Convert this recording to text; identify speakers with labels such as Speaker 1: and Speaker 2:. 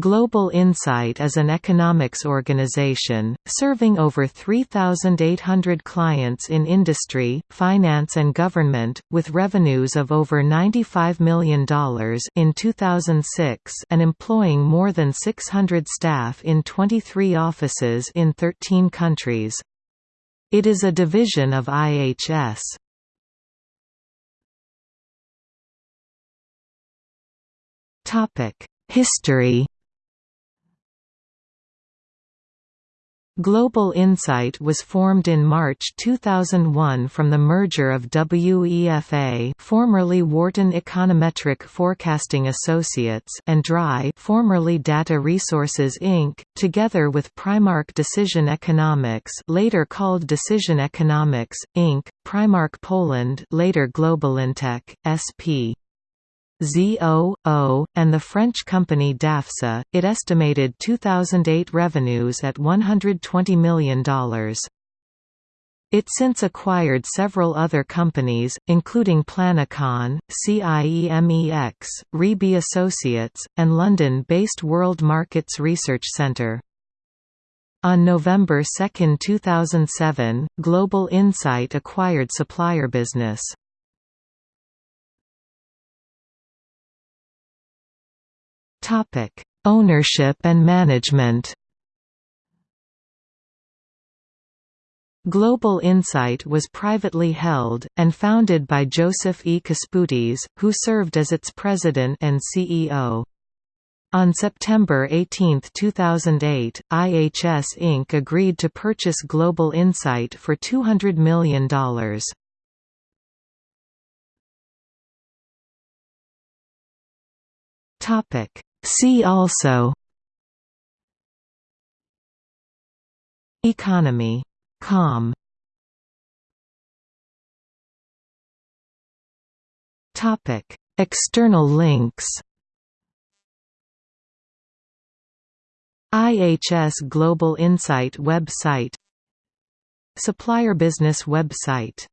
Speaker 1: Global Insight is an economics organization, serving over 3,800 clients in industry, finance and government, with revenues of over $95 million in 2006 and employing more than 600 staff in 23 offices in 13 countries. It is a division of IHS. History Global Insight was formed in March 2001 from the merger of WEFA formerly Wharton Econometric Forecasting Associates and DRI formerly Data Resources Inc., together with Primark Decision Economics later called Decision Economics, Inc., Primark Poland later Globalintech, SP. ZOO, and the French company DAFSA, it estimated 2008 revenues at $120 million. It since acquired several other companies, including Planecon, CIEMEX, Reebie Associates, and London-based World Markets Research Centre. On November 2, 2007, Global Insight acquired Supplier Business. Topic: Ownership and management. Global Insight was privately held, and founded by Joseph E. Kasputis, who served as its president and CEO. On September 18, 2008, IHS Inc. agreed to purchase Global Insight for $200 million. See also. Economy. Com. Topic. External links. IHS Global Insight website. Supplier Business website